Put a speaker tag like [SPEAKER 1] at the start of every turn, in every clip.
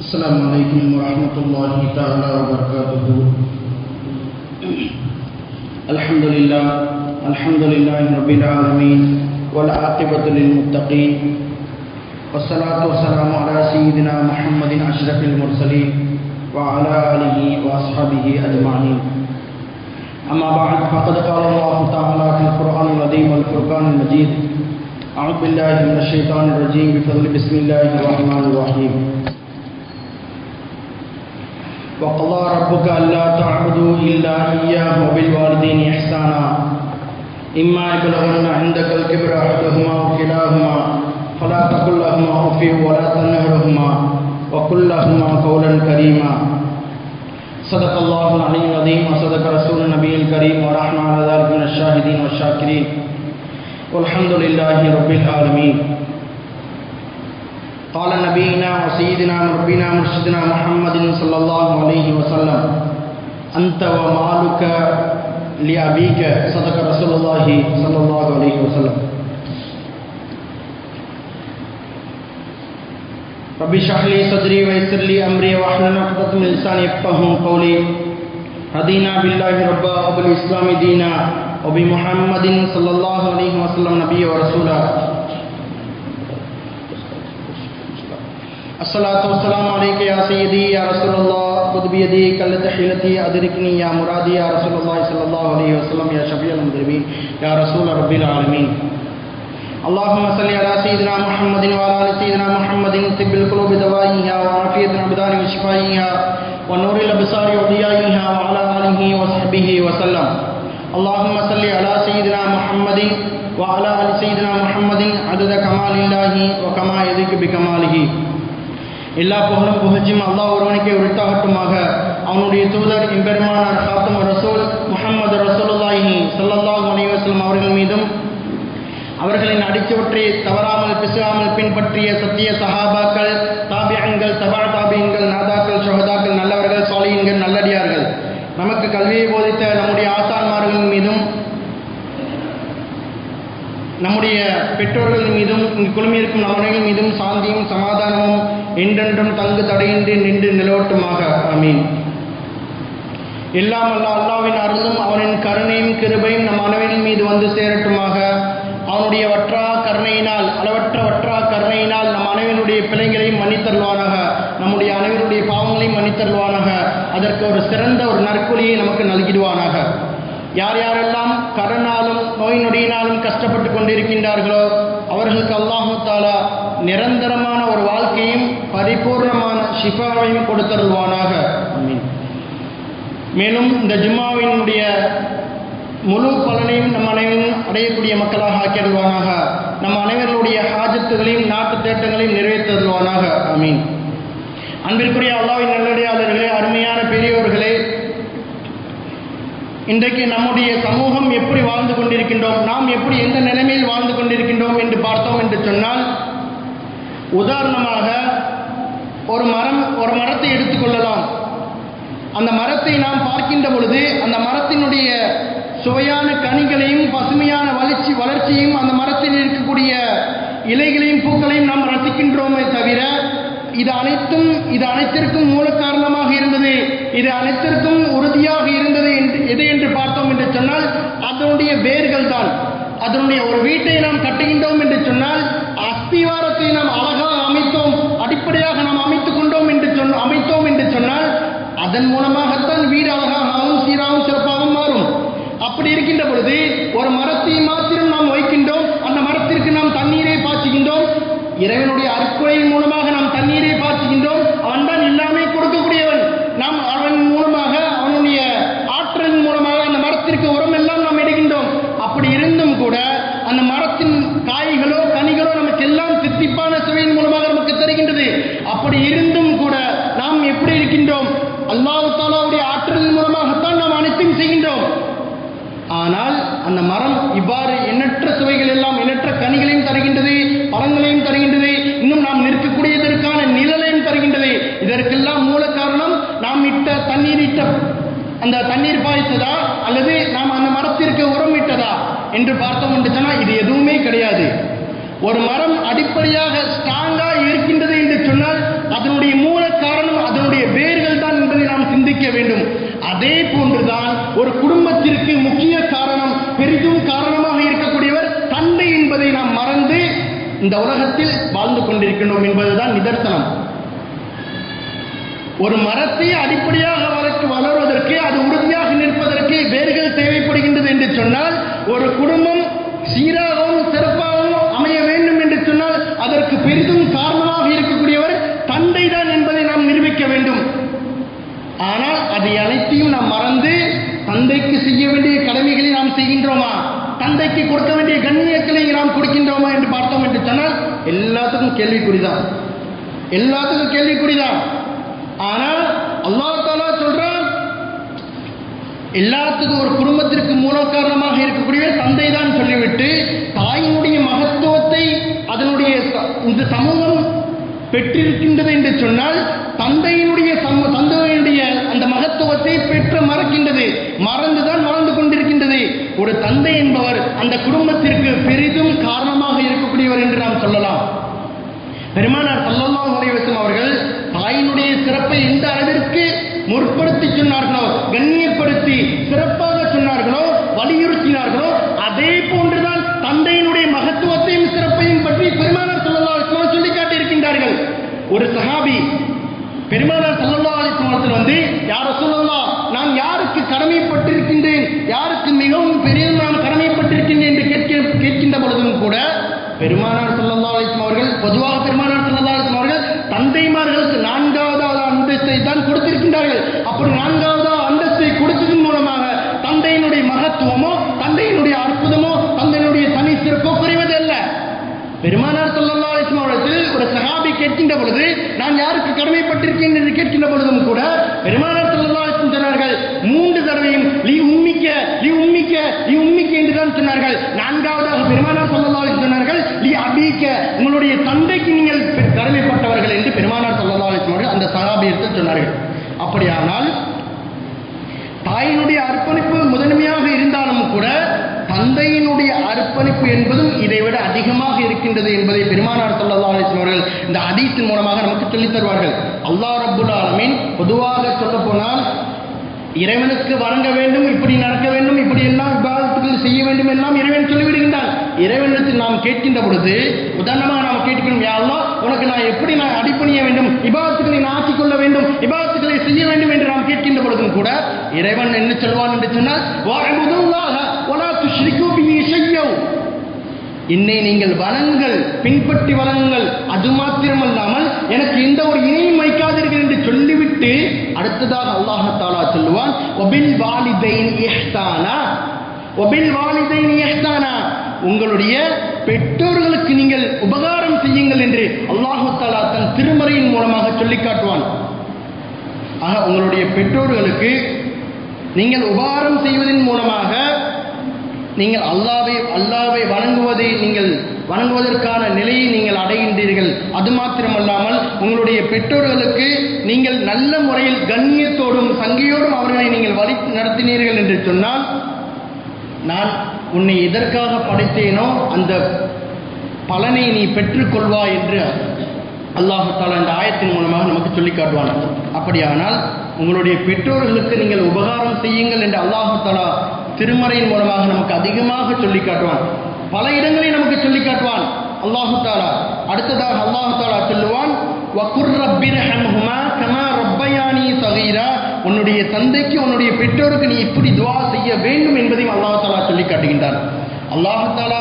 [SPEAKER 1] السلام عليكم ورحمة الله تعالى وبركاته الحمد لله الحمد لله رب العالمين والعاقبة للمتقين والصلاة والسلام على سيدنا محمد أشرف المرسلين وعلى آله وأصحابه أجمعين أما بعد، فقد قال الله تعالى في القرآن العظيم والفرقان المجيد أعوذ بالله من الشيطان الرجيم بفضل بسم الله الرحمن الرحيم وقضى ربك ألا تعبدوا إلا إياه وبالوالدين إحسانا. إما يبلغن عندك الكبر أحدهما وكلاهما فلا تقل لهما أف ولا تنهرهما وقل لهما قولا كريما. صدق الله العلي العظيم وصدق رسول النبي الكريم ونحن على ذلك من الشاهدين والشاكرين. والحمد لله رب العالمين. قال نبينا وسيدنا ربنا مرشدنا محمد صلى الله عليه وسلم. أنت ومالك لأبيك، صدق رسول الله صلى الله عليه وسلم. رب اشرح لي صدري ويسر لي أمري واحلل عقدة من لساني يفقهوا قولي رضينا بالله ربا وبالإسلام دينا وبمحمد صلى الله عليه وسلم نبيا ورسولا الصلاۃ والسلام علیک یا سیدی یا رسول اللہ خود بھی بیدی کل تحیلتی ادرکنی یا مرادی یا رسول اللہ صلی اللہ علیہ وسلم یا شفیع المدربین یا رسول رب العالمین اللہم صلی على سیدنا محمد وعلى ال سيدنا محمد. طب القلوب دوائها وعافيه الابدان وشفائها ونور الابصار وضيائها وعلى اله وصحبه وسلم. اللہم صلی على سیدنا محمد وعلى ال سيدنا محمد. عدد كمال الله وكما يليق بكماله. எல்லா புகழும் புகழ்ச்சியும் அல்லாஹ் ஒருவனுக்கே உரித்தாகட்டுமாக. அவனுடைய தூதர் இம்பெருமானார் காத்தும் ரசூல் முகமது ரசூலுல்லாஹி ஸல்லல்லாஹு அலைஹி அவர்கள் மீதும் அவர்களின் அடிச்சவற்றை தவறாமல் பிசுகாமல் பின்பற்றிய சத்திய சஹாபாக்கள் தாபியங்கள் தபா தாபியங்கள் நாதாக்கள் சுகதாக்கள் நல்லவர்கள் சாலியன்கள் நல்லடியார்கள். நமக்கு கல்வியை போதித்த நம்முடைய ஆசான்மார்கள் மீதும் நம்முடைய பெற்றோர்கள் மீதும் குழுமியிருக்கும் நம்மர்கள் மீதும் சாந்தியும் சமாதானமும் என்றென்றும் தங்கு தடையின்றி நின்று நிலவட்டுமாக. அமீன் எல்லாம் அல்ல அல்லாவின் அருளும் அவனின் கருணையும் கிருபையும் நம் அனைவரின் மீது வந்து சேரட்டுமாக. அவனுடைய வற்றா கருணையினால் அளவற்ற வற்றா கருணையினால் நம் அனைவருடைய பிழைகளையும் மன்னித்தருவானாக நம்முடைய அனைவருடைய பாவங்களையும் மன்னித்தருவானாக அதற்கு ஒரு சிறந்த ஒரு நற்கொழியை நமக்கு நல்கிடுவானாக. யார் யாரெல்லாம் கடனாலும் நோய் நொடியினாலும் கஷ்டப்பட்டு கொண்டிருக்கின்றார்களோ அவர்களுக்கு அல்லாஹு தாலா நிரந்தரமான ஒரு வாழ்க்கையும் பரிபூர்ணமான ஷிஃபாவையும் கொடுத்தருள்வானாக மேலும் இந்த ஜும்மாவினுடைய முழு பலனையும் நம் அனைவரும் அடையக்கூடிய மக்களாக ஆக்கிடுவானாக நம் அனைவர்களுடைய ஹாஜத்துகளையும் நாட்டு தேட்டங்களையும் நிறைவேற்றருள்வானாக அமீன் அன்பிற்குரிய அல்லாவின் நல்லடியாளர்களே அருமையான பெரியோர்களே இன்றைக்கு நம்முடைய சமூகம் எப்படி வாழ்ந்து கொண்டிருக்கின்றோம் நாம் எப்படி எந்த நிலைமையில் வாழ்ந்து கொண்டிருக்கின்றோம் என்று பார்த்தோம் என்று சொன்னால் உதாரணமாக ஒரு மரம் ஒரு மரத்தை எடுத்துக்கொள்ளலாம் அந்த மரத்தை நாம் பார்க்கின்ற பொழுது அந்த மரத்தினுடைய சுவையான கனிகளையும் பசுமையான வளர்ச்சி வளர்ச்சியும் அந்த மரத்தில் இருக்கக்கூடிய இலைகளையும் பூக்களையும் நாம் ரசிக்கின்றோமே தவிர இது அனைத்தும் இது அனைத்திற்கும் மூல காரணமாக இருந்தது. இது அனைத்திற்கும் உறுதியாக இருந்தது என்று எது என்று பார்த்தோம் என்று சொன்னால் அதனுடைய வேர்கள் தான். அதனுடைய ஒரு வீட்டை நாம் கட்டுகின்றோம் என்று சொன்னால் அஸ்திவாரத்தை நாம் அழகாக அமைத்தோம் அடிப்படையாக நாம் அமைத்துக் கொண்டோம் என்று சொன்ன அமைத்தோம் என்று சொன்னால் அதன் மூலமாகத்தான் வீடு அழகாகவும் சீராகவும் சிறப்பாகவும் மாறும். அப்படி இருக்கின்ற பொழுது ஒரு மரத்தை மாற்றி நாம் வைக்கின்றோம் அந்த மரத்திற்கு நாம் தண்ணீரை பாய்ச்சுகின்றோம் இறைவனுடைய அற்கொலையின் மூலமாக நாம் தண்ணீரை பாய்ச்சுகின்றோம். அவன் தான் எல்லாமே கொடுக்கக்கூடியவன். நாம் அவன் மூலமாக அவனுடைய ஆற்றலின் மூலமாக அந்த மரத்திற்கு உரம் எல்லாம் நாம் இடுகின்றோம். அப்படி இருந்தும் கூட அந்த மரத்தின் காய்களோ கனிகளோ நமக்கு எல்லாம் தித்திப்பான சுவையின் மூலமாக நமக்கு தருகின்றது. அப்படி இருந்தும் கூட நாம் எப்படி இருக்கின்றோம்? அல்லாஹு தாலாவுடைய ஆற்றலின் மூலமாகத்தான் நாம் அனைத்தும் செய்கின்றோம். ஆனால் அந்த மரம் இவ்வாறு அந்த தண்ணீர் பாய்ச்சதா? அல்லது நாம் அந்த மரத்திற்கு உரமிட்டதா? என்று பார்த்தோம் என்று சொன்னால் இது எதுவுமே கிடையாது. ஒரு மரம் அடிப்படையாக ஸ்ட்ராங்காக இருக்கின்றது என்று சொன்னால் அதனுடைய மூல காரணம் அதனுடைய வேர்கள் தான் என்பதை நாம் சிந்திக்க வேண்டும். அதே போன்றுதான் ஒரு குடும்பத்திற்கு முக்கிய காரணம் பெரிதும் காரணமாக இருக்கக்கூடியவர் தந்தை என்பதை நாம் மறந்து இந்த உலகத்தில் வாழ்ந்து கொண்டிருக்கின்றோம் என்பதுதான் நிதர்சனம். ஒரு மரத்தை அடிப்படையாக வளர்த்து வளர்வதற்கு அது உறுதியாக நிற்பதற்கு வேர்கள் தேவைப்படுகின்றது என்று சொன்னால் ஒரு குடும்பம் சீராகவும் சிறப்பாகவும் அமைய வேண்டும் என்று சொன்னால் அதற்கு பெரிதும் காரணமாக இருக்கக்கூடியவர் தந்தை தான் என்பதை நாம் நிரூபிக்க வேண்டும். ஆனால் அதை அனைத்தையும் நாம் மறந்து தந்தைக்கு செய்ய வேண்டிய கடமைகளை நாம் செய்கின்றோமா? தந்தைக்கு கொடுக்க வேண்டிய கண்ணியக்களை நாம் கொடுக்கின்றோமா என்று பார்த்தோம் என்று சொன்னால் எல்லாத்துக்கும் கேள்விக்குறிதான். எல்லாத்துக்கும் கேள்விக்குறிதான். ஆனால் அல்லாத்தாலா சொல்றான் எல்லாத்துக்கும் ஒரு குடும்பத்திற்கு மூல காரணமாக இருக்கக்கூடிய தந்தை தான் சொல்லிவிட்டு தாயினுடைய மகத்துவத்தை அதனுடைய இந்த சமூகம் பெற்றிருக்கின்றது என்று சொன்னால் தந்தையினுடைய சம- தந்தையினுடைய அந்த மகத்துவத்தை பெற்று மறக்கின்றது மறந்துதான் வாழ்ந்து கொண்டிருக்கின்றது. ஒரு தந்தை என்பவர் அந்த குடும்பத்திற்கு பெரிதும் காரணமாக இருக்கக்கூடியவர் என்று நாம் சொல்லலாம். பெருமானார் ஸல்லல்லாஹு அலைஹி வஸல்லம் அவர்கள் தாயினுடைய சிறப்பை எந்த அளவிற்கு முற்படுத்தி சொன்னார்களோ கண்ணியப்படுத்தி சிறப்பாக சொன்னார்களோ வலியுறுத்தினார்களோ அதே போன்றுதான் தந்தையினுடைய மகத்துவத்தையும் சிறப்பையும் பற்றி பெருமானார் சல்லா அலிஸ்லாம் சொல்லி காட்டியிருக்கின்றார்கள். ஒரு சஹாபி பெருமானார் சல்லா அலிஸ்லாமத்தில் வந்து யார் சொல்லலாம் நான் யாருக்கு கடமைப்பட்டிருக்கின்றேன்? யாருக்கு மிகவும் பெரிய நான் கடமைப்பட்டிருக்கின்றேன்? என்று கேட்க கேட்கின்ற பொழுதும் கூட பெருமானார் சல்லா அலிஸ்லாம் அவர்கள் பொதுவாக பெருமானார் சல்லா அலிஸ்லாம் அவர்கள் தந்தைமார்களுக்கு நான்காவது அந்தஸ்தை தான் கொடுத்திருக்கின்றார்கள். அப்படி நான்காவது அந்தஸ்தை கொடுத்ததன் மூலமாக தந்தையினுடைய மகத்துவமோ தந்தையினுடைய அற்புதமோ தந்தையினுடைய தனி சிறப்போ குறைவதல்ல. பெருமானார் சொல்லலாம் அவர்கள் ஒரு சஹாபி கேட்கின்ற பொழுது நான் யாருக்கு கடமைப்பட்டிருக்கேன் என்று கேட்கின்ற பொழுதும் கூட பெருமானார் ஸல்லல்லாஹு சொன்னார்கள் மூன்று தடவையும் லீ உம்மிக்க லீ உம்மிக்க லீ உம்மிக்க என்று தான் சொன்னார்கள். நான்காவதாக பெருமானார் ஸல்லல்லாஹு சொன்னார்கள் லீ அபீக்க உங்களுடைய தந்தைக்கு நீங்கள் கடமைப்பட்டவர்கள் என்று பெருமானார் ஸல்லல்லாஹு சொன்னார்கள். வஸல்லம் அவர்கள் அந்த சஹாபியத்தில் சொன்னார்கள். அப்படியானால் தாயினுடைய அர்ப்பணிப்பு முதன்மையாக இருந்தாலும் கூட தந்தையினுடைய அர்ப்பணிப்பு என்பதும் இதைவிட அதிகமாக இருக்கின்றது என்பதை பெருமானார் ஸல்லல்லாஹு அவர்கள் இந்த அதீத்தின் மூலமாக நமக்கு சொல்லித் தருவார்கள். அல்லாஹ் ரப்புல் ஆலமீன் பொதுவாக சொல்ல போனால் இறைவனுக்கு வணங்க வேண்டும் இப்படி நடக்க வேண்டும் இப்படி எல்லாம் விவாதத்துகள் செய்ய வேண்டும் எல்லாம் இறைவன் சொல்லிவிடுகின்றான் இறைவனிடத்தில் நாம் கேட்கின்ற பொழுது உதாரணமாக நாம் கேட்கணும் யாரோ உனக்கு நான் எப்படி நான் அடிப்பணிய வேண்டும்? இபாதத்துக்களை நான் ஆக்கிக் கொள்ள வேண்டும்? இபாதத்துக்களை செய்ய வேண்டும்? என்று நாம் கேட்கின்ற பொழுதும் கூட இறைவன் என்ன சொல்வான் என்று சொன்னால் "வஅபுதுல்லாஹ வலா என்னை நீங்கள் வணங்கள் பின்பற்றி வணங்குங்கள் அது மாத்திரமல்லாமல் எனக்கு எந்த ஒரு இணையும் வைக்காதீர்கள் என்று சொல்லிவிட்டு அடுத்ததாக அல்லாஹ் தாலா சொல்லுவான் ஒபில் வாலிதைன் இஹ்தானா உங்களுடைய பெற்றோர்களுக்கு நீங்கள் உபகாரம் செய்யுங்கள் என்று அல்லாஹு தாலா தன் திருமறையின் மூலமாக சொல்லி காட்டுவான். ஆக உங்களுடைய பெற்றோர்களுக்கு நீங்கள் உபகாரம் செய்வதன் மூலமாக நீங்கள் அல்லாவை அல்லாவை வணங்குவதை நீங்கள் வணங்குவதற்கான நிலையை நீங்கள் அடைகின்றீர்கள். அது மாத்திரமல்லாமல் உங்களுடைய பெற்றோர்களுக்கு நீங்கள் நல்ல முறையில் கண்ணியத்தோடும் சங்கையோடும் அவர்களை நீங்கள் வழி நடத்தினீர்கள் என்று சொன்னால் நான் உன்னை எதற்காக படைத்தேனோ அந்த பலனை நீ பெற்றுக்கொள்வாய் என்று அல்லாஹு தாலா இந்த ஆயத்தின் மூலமாக நமக்கு சொல்லி காட்டுவான். அப்படியானால் உங்களுடைய பெற்றோர்களுக்கு நீங்கள் உபகாரம் செய்யுங்கள் என்று அல்லாஹு தாலா திருமறையின் மூலமாக நமக்கு அதிகமாக சொல்லி காட்டுவான். பல இடங்களில் நமக்கு சொல்லி காட்டுவான். அல்லாஹு தாலா அடுத்ததாக அல்லாஹு தாலா சொல்லுவான் வகுர் ரப்பிரஹம்ஹுமா கமா ரப்பயானி சகீரா. உன்னுடைய தந்தைக்கு உன்னுடைய பெற்றோருக்கு நீ இப்படி துவா செய்ய வேண்டும் என்பதையும் அல்லாஹு தாலா சொல்லி காட்டுகின்றான். அல்லாஹ் தாலா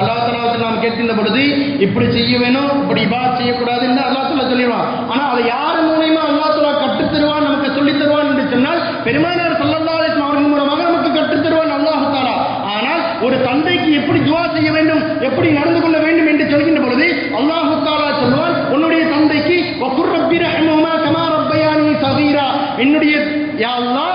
[SPEAKER 1] அல்லாஹ் தாலா நாம் கேட்கின்ற பொழுது இப்படி செய்ய வேணும் இப்படி இபாத் செய்யக்கூடாதுன்னு அல்லாஹ் தாலா சொல்லிடுவான். ஆனால் அதை யார் மூலியமா அல்லாஹ் தாலா கற்றுத் தருவான் நமக்கு சொல்லித் தருவான் என்று சொன்னால் பெருமானார் சொல்லலாம் அலைஹி வஸல்லம் அவர்கள் மூலமாக நமக்கு கற்றுத் தருவான் அல்லாஹ் தாலா ஆனால் ஒரு தந்தைக்கு எப்படி துவா செய்ய வேண்டும் எப்படி நடந்து கொள்ள வேண்டும் என்று சொல்கின்ற பொழுது அல்லாஹு தாலா சொல்லுவான் உன்னுடைய தந்தைக்கு வக்குர் ரப்பி ரஹ்மஹுமா கமா ரப்பயானி சகீரா என்னுடைய யா அல்லாஹ்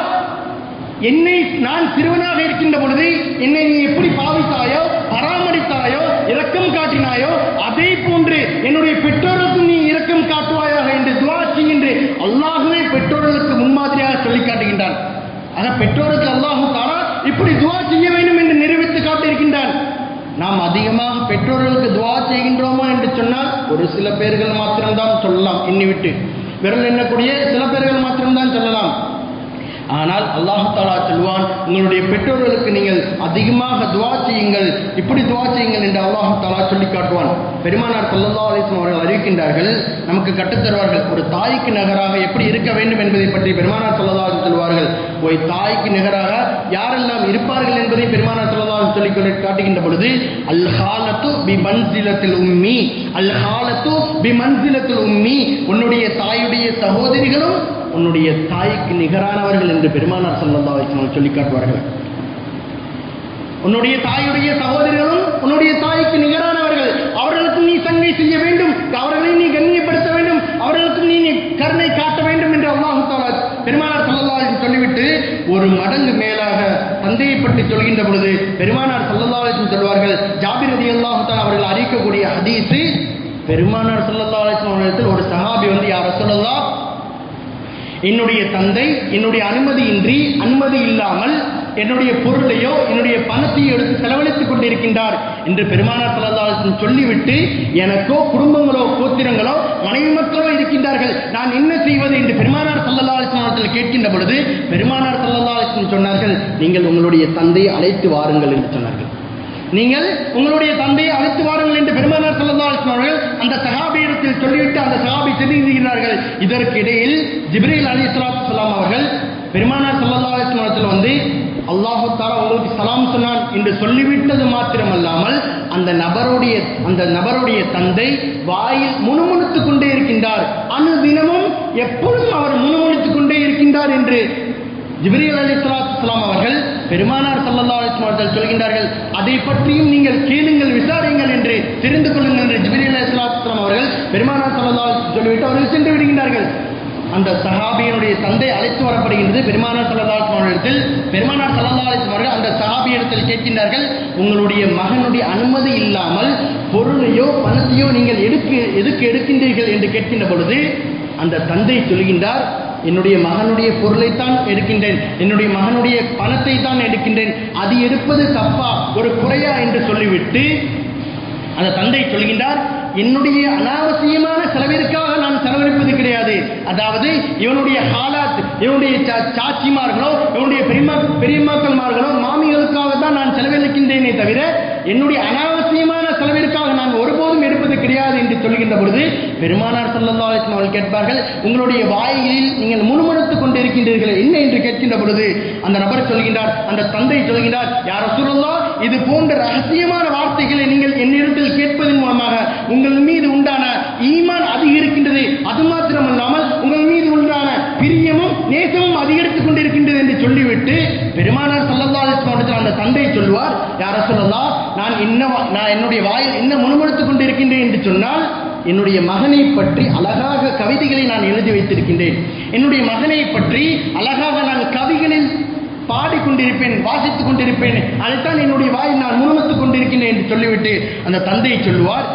[SPEAKER 1] என்னை நான் சிறுவனாக இருக்கின்ற பொழுது என்னை நீ எப்படி பாவித்தாயோ பராமரித்தாயோ இரக்கம் காட்டினாயோ அதே போன்று என்னுடைய பெற்றோருக்கும் நீ இரக்கம் காட்டுவாயாக என்று துவா செய்கின்ற அல்லாஹுவே பெற்றோர்களுக்கு முன்மாதிரியாக சொல்லி காட்டுகின்றான். ஆக பெற்றோருக்கு அல்லாஹு தாரா இப்படி துவா செய்ய வேண்டும் என்று நிரூபித்து காட்டியிருக்கின்றான் நாம் அதிகமாக பெற்றோர்களுக்கு துவா செய்கின்றோமா என்று சொன்னால் ஒரு சில பேர்கள் மாத்திரம்தான் சொல்லலாம். எண்ணி விட்டு விரல் எண்ணக்கூடிய சில பேர்கள் மாத்திரம்தான் சொல்லலாம். ஆனால் அல்லாஹு தாலா சொல்வான் உங்களுடைய பெற்றோர்களுக்கு நீங்கள் அதிகமாக துவா செய்யுங்கள். இப்படி துவா செய்யுங்கள் என்று அல்லாஹு தாலா சொல்லி காட்டுவான். பெருமானார் சல்லல்லா அலிஸ்லாம் அவர்கள் அறிவிக்கின்றார்கள் நமக்கு கட்டுத்தருவார்கள் ஒரு தாய்க்கு நகராக எப்படி இருக்க வேண்டும் என்பதை பற்றி பெருமானார் சல்லல்லா அலிஸ்லாம் சொல்வார்கள். ஒரு தாய்க்கு நிகராக யாரெல்லாம் இருப்பார்கள் என்பதை பெருமானார் சல்லல்லா சொல்லி சொல்லி காட்டுகின்ற பொழுது அல் ஹாலத்து பி மன்சிலத்தில் உம்மி அல் ஹாலத்து பி மன்சிலத்தில் உம்மி உன்னுடைய தாயுடைய சகோதரிகளும் உன்னுடைய தாய்க்கு நிகரானவர்கள் என்று பெருமானார் சல்லல்லா அலிஸ்லாம் சொல்லி காட்டுவார்கள். உன்னுடைய தாயுடைய சகோதரிகளும் உன்னுடைய தாய்க்கு நிகரானவர்கள். அவர்களுக்கு நீ சங்கை செய்ய வேண்டும். அவர்களை நீ கண்ணியப்படுத்த வேண்டும். அவர்களுக்கு நீ கருணை காட்ட வேண்டும் என்று அல்லாஹு தாலா பெருமானார் சல்லல்லாஹு சொல்லிவிட்டு ஒரு மடங்கு மேலாக தந்தையை பற்றி சொல்கின்ற பொழுது பெருமானார் சல்லல்லாஹு சொல்வார்கள் ஜாபிர் அதி அல்லாஹு தாலா அவர்கள் அறிவிக்கக்கூடிய ஹதீஸு பெருமானார் சல்லல்லாஹு அவர்களிடத்தில் ஒரு சஹாபி வந்து யார் சொல்லலாம் என்னுடைய தந்தை என்னுடைய அனுமதியின்றி அனுமதி இல்லாமல் என்னுடைய பொருளையோ என்னுடைய பணத்தையோ எடுத்து செலவழித்துக் கொண்டிருக்கின்றார் என்று பெருமானார் சல்லல்லாஹு சொல்லிவிட்டு எனக்கோ குடும்பங்களோ கோத்திரங்களோ மனைவி மக்களோ இருக்கின்றார்கள். நான் என்ன செய்வது என்று பெருமானார் சல்லல்லாஹு கேட்கின்ற பொழுது பெருமானார் சல்லல்லாஹு சொன்னார்கள் நீங்கள் உங்களுடைய தந்தையை அழைத்து வாருங்கள் என்று சொன்னார்கள். நீங்கள் உங்களுடைய தந்தையை அழைத்து வாருங்கள் என்று பெருமானார் சல்லல்லாஹு சொன்னார்கள் அந்த சஹாபியிடத்தில் சொல்லிவிட்டு அந்த சகாபி செல்லுகிறார்கள் இதற்கு இடையில் ஜிப்ரீல் அலி சலாத்து அவர்கள் பெருமானார் சல்லல்லாஹு வந்து அல்லாஹு தாலா உங்களுக்கு சலாம் சொன்னான் என்று சொல்லிவிட்டது மாத்திரமல்லாமல் அந்த நபருடைய அந்த நபருடைய தந்தை வாயில் முணுமுணுத்துக் கொண்டே இருக்கின்றார். அணுதினமும் எப்பொழுதும் அவர் முணுமுணுத்துக் கொண்டே இருக்கின்றார் என்று ஜிப்ரீல் அலி சலாத்துலாம் அவர்கள் பெருமானார் சல்லா அலிஸ்லாம் அவர்கள் சொல்கின்றார்கள் அதை பற்றியும் நீங்கள் கேளுங்கள் விசாரியுங்கள் என்று தெரிந்து கொள்ளுங்கள் என்று ஜிப்ரீல் அலி சலாத்துலாம் அவர்கள் பெருமானார் சல்லா சொல்லிவிட்டு அவர்கள் சென்று விடுகின்றார்கள். அந்த சஹாபியனுடைய தந்தை அழைத்து வரப்படுகின்றது பெருமானார் சல்லா அவர்களிடத்தில். பெருமானார் சல்லா அலிஸ்லாம் அவர்கள் அந்த சஹாபியிடத்தில் கேட்கின்றார்கள் உங்களுடைய மகனுடைய அனுமதி இல்லாமல் பொருளையோ பணத்தையோ நீங்கள் எடுக்க எதுக்கு எடுக்கின்றீர்கள்? என்று கேட்கின்ற பொழுது அந்த தந்தை சொல்கின்றார் என்னுடைய மகனுடைய பொருளைத்தான் எடுக்கின்றேன். என்னுடைய மகனுடைய பணத்தை தான் எடுக்கின்றேன். அது எடுப்பது தப்பா? ஒரு குறையா என்று சொல்லிவிட்டு அந்த தந்தை சொல்கின்றார் என்னுடைய அனாவசியமான செலவிற்காக நான் செலவழிப்பது கிடையாது. அதாவது இவனுடைய ஹாலாத் இவனுடைய சாட்சிமார்களோ சாச்சிமார்களோ இவனுடைய பெரியமா பெரியம்மாக்கள்மார்களோ மாமிகளுக்காக தான் நான் செலவழிக்கின்றேனே தவிர என்னுடைய அனாவசிய செலவிற்காக நான் ஒருபோதும் எடுப்பது கிடையாது என்று சொல்கின்ற பொழுது பெருமானார் சல்லல்லாஹு அலைஹி அவர்கள் கேட்பார்கள் உங்களுடைய வாயில் நீங்கள் முணுமுணுத்துக் கொண்டிருக்கின்றீர்கள் என்ன? என்று கேட்கின்ற பொழுது அந்த நபர் சொல்கின்றார் அந்த தந்தை சொல்கின்றார் யார சொல்லலாம் இது போன்ற ரகசியமான வார்த்தைகளை நீங்கள் என்னிடத்தில் கேட்பதன் மூலமாக உங்கள் மீது உண்டான ஈமான் அதிகரிக்கின்றது அது மாத்திரமல்லாமல் உங்கள் மீது உண்டான பிரியமும் நேசமும் அதிகரித்துக் கொண்டிருக்கின்றது என்று சொல்லிவிட்டு பெருமானார் சல்லல்லாஹு அலைஹி வஸல்லம் அந்த தந்தை சொல்வார் யார நான் என்ன வா- நான் என்னுடைய வாயில் என்ன முணுமுணுத்துக் கொண்டிருக்கின்றேன் என்று சொன்னால் என்னுடைய மகனை பற்றி அழகாக கவிதைகளை நான் எழுதி வைத்திருக்கின்றேன். என்னுடைய மகனை பற்றி அழகாக நான் கவிகளில் பாடிக்கொண்டிருப்பேன் வாசித்துக் கொண்டிருப்பேன். அதைத்தான் என்னுடைய வாயில் நான் முணுமுணுத்துக் கொண்டிருக்கின்றேன் என்று சொல்லிவிட்டு அந்த தந்தை சொல்லுவார்